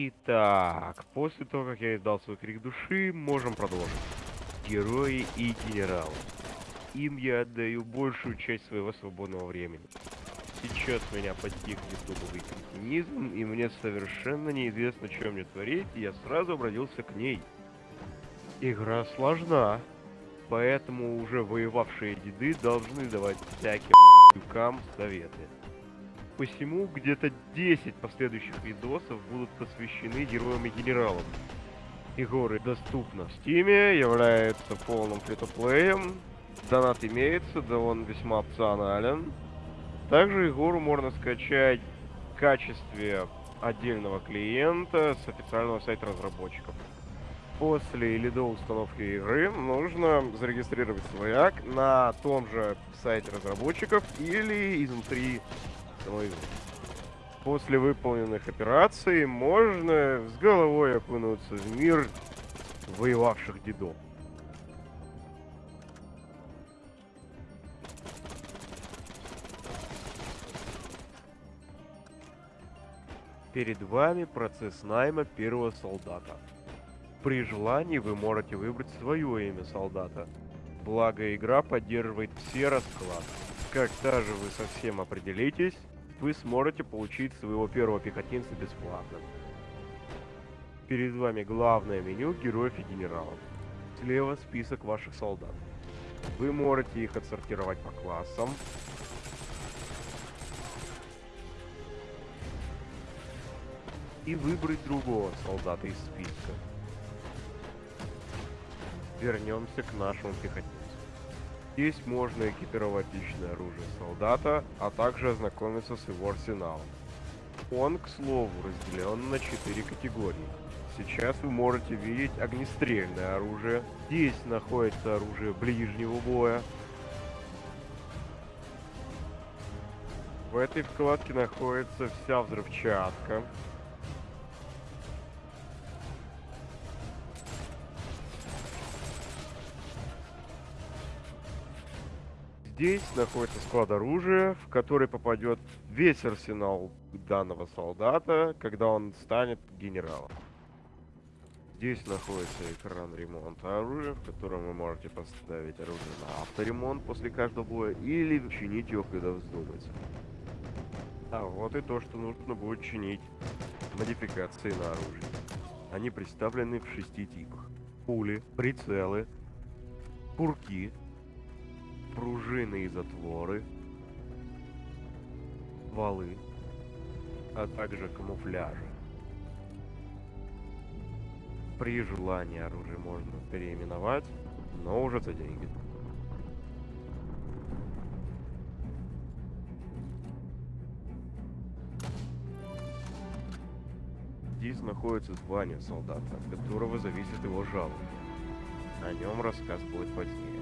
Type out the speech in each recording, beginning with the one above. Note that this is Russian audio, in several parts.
Итак, после того, как я издал свой крик души, можем продолжить. Герои и генералы. Им я отдаю большую часть своего свободного времени. Сейчас меня постиг ютубовый кретинизм, и мне совершенно неизвестно, что мне творить, и я сразу обратился к ней. Игра сложна, поэтому уже воевавшие деды должны давать всяким ***кам советы. Посему где-то 10 последующих видосов будут посвящены героям и генералам. Игоры доступна в стиме, является полным фритуплеем, донат имеется, да он весьма опционален. Также игру можно скачать в качестве отдельного клиента с официального сайта разработчиков. После или до установки игры нужно зарегистрировать свой ак на том же сайте разработчиков или изнутри самой После выполненных операций можно с головой окунуться в мир воевавших дедов. Перед вами процесс найма первого солдата. При желании вы можете выбрать свое имя солдата. Благо игра поддерживает все расклады. Как даже вы совсем определитесь, вы сможете получить своего первого пехотинца бесплатно. Перед вами главное меню героев и генералов. Слева список ваших солдат. Вы можете их отсортировать по классам. И выбрать другого солдата из списка. Вернемся к нашему пехотинцу. Здесь можно экипировать личное оружие солдата, а также ознакомиться с его арсеналом. Он, к слову, разделен на 4 категории. Сейчас вы можете видеть огнестрельное оружие. Здесь находится оружие ближнего боя. В этой вкладке находится вся взрывчатка. Здесь находится склад оружия, в который попадет весь арсенал данного солдата, когда он станет генералом. Здесь находится экран ремонта оружия, в котором вы можете поставить оружие на авторемонт после каждого боя или чинить его, когда вздумается. А вот и то, что нужно будет чинить. Модификации на оружие. Они представлены в шести типах. Пули, прицелы, пурки, пружины и затворы, валы, а также камуфляжи. При желании оружие можно переименовать, но уже за деньги. Здесь находится звание солдата, от которого зависит его жалование. О нем рассказ будет позднее.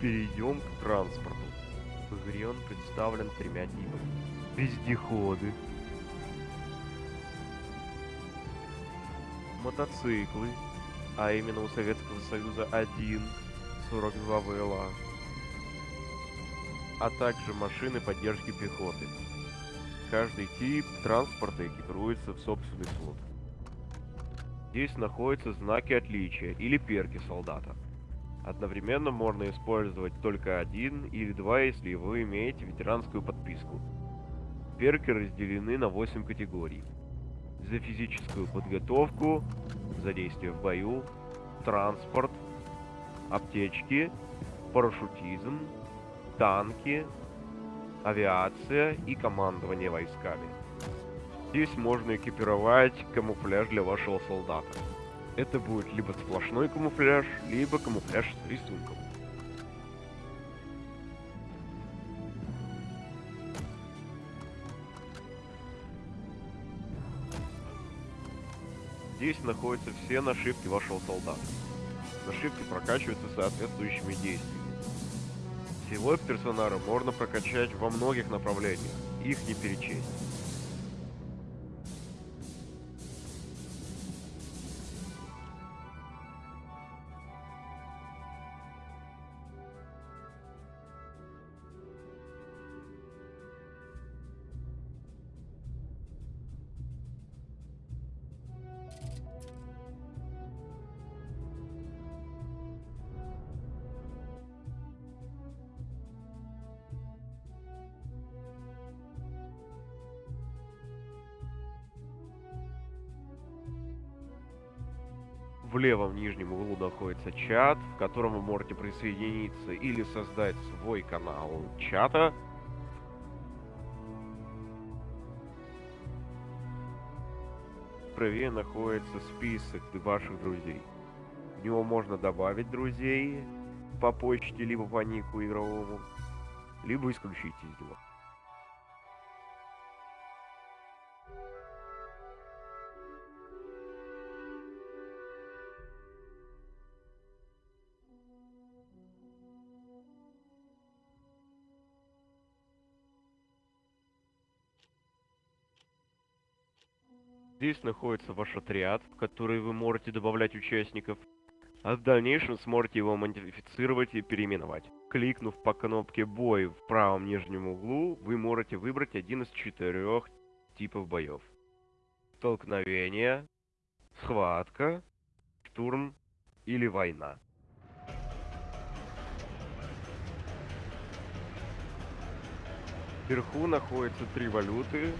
Перейдем к транспорту. В представлен тремя типами. Вездеходы. Мотоциклы, а именно у Советского Союза 1, 42 ВЛА. А также машины поддержки пехоты. Каждый тип транспорта экипируется в собственный слот. Здесь находятся знаки отличия или перки солдата. Одновременно можно использовать только один или два, если вы имеете ветеранскую подписку. Перки разделены на 8 категорий. За физическую подготовку, за действие в бою, транспорт, аптечки, парашютизм, танки, авиация и командование войсками. Здесь можно экипировать камуфляж для вашего солдата. Это будет либо сплошной камуфляж, либо камуфляж с рисунком. Здесь находятся все нашивки вашего солдата. Нашивки прокачиваются соответствующими действиями. Всего персонажа можно прокачать во многих направлениях, их не перечесть. В левом нижнем углу находится чат, в котором вы можете присоединиться или создать свой канал чата. Правее находится список ваших друзей. В него можно добавить друзей по почте, либо по нику игровому, либо исключить из него. Здесь находится ваш отряд, в который вы можете добавлять участников, а в дальнейшем сможете его модифицировать и переименовать. Кликнув по кнопке «Бой» в правом нижнем углу, вы можете выбрать один из четырех типов боев. Столкновение, схватка, штурм или война. Вверху находятся три валюты,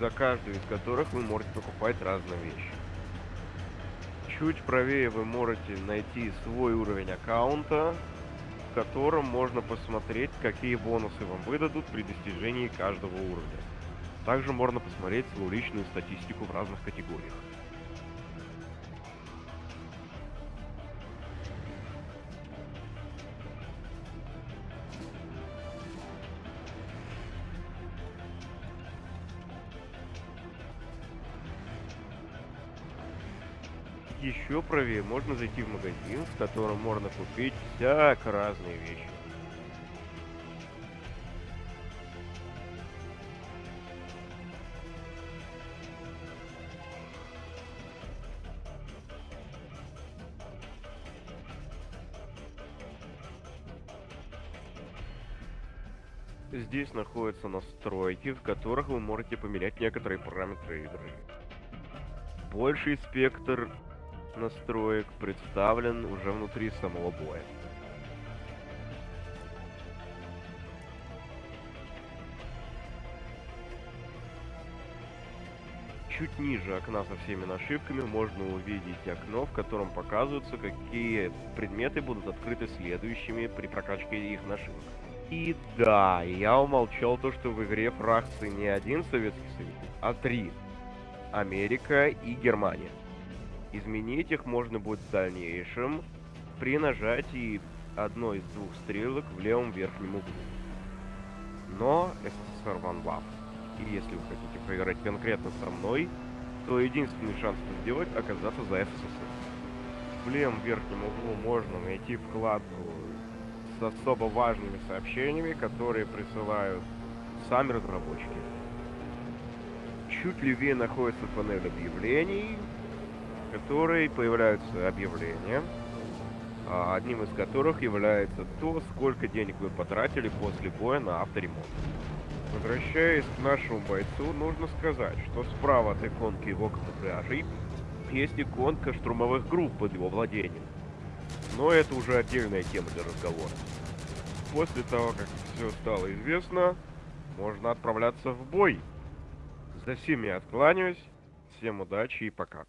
за каждую из которых вы можете покупать разные вещи. Чуть правее вы можете найти свой уровень аккаунта, в котором можно посмотреть, какие бонусы вам выдадут при достижении каждого уровня. Также можно посмотреть свою личную статистику в разных категориях. Еще правее можно зайти в магазин, в котором можно купить всяко разные вещи. Здесь находятся настройки, в которых вы можете поменять некоторые параметры игры. Больший спектр настроек представлен уже внутри самого боя. Чуть ниже окна со всеми нашивками можно увидеть окно, в котором показываются, какие предметы будут открыты следующими при прокачке их нашивок. И да, я умолчал то, что в игре фракции не один Советский Союз, а три. America и Германия. Изменить их можно будет в дальнейшем при нажатии одной из двух стрелок в левом верхнем углу. Но СССР One Love. И если вы хотите поиграть конкретно со мной, то единственный шанс это сделать оказаться за СССР. В левом верхнем углу можно найти вкладку с особо важными сообщениями, которые присылают сами разработчики. Чуть левее находится панель объявлений, которой появляются объявления, а одним из которых является то, сколько денег вы потратили после боя на авторемонт. Возвращаясь к нашему бойцу, нужно сказать, что справа от иконки его камуфляжей есть иконка штурмовых групп под его владением. Но это уже отдельная тема для разговора. После того, как все стало известно, можно отправляться в бой. За всеми откланяюсь, всем удачи и пока.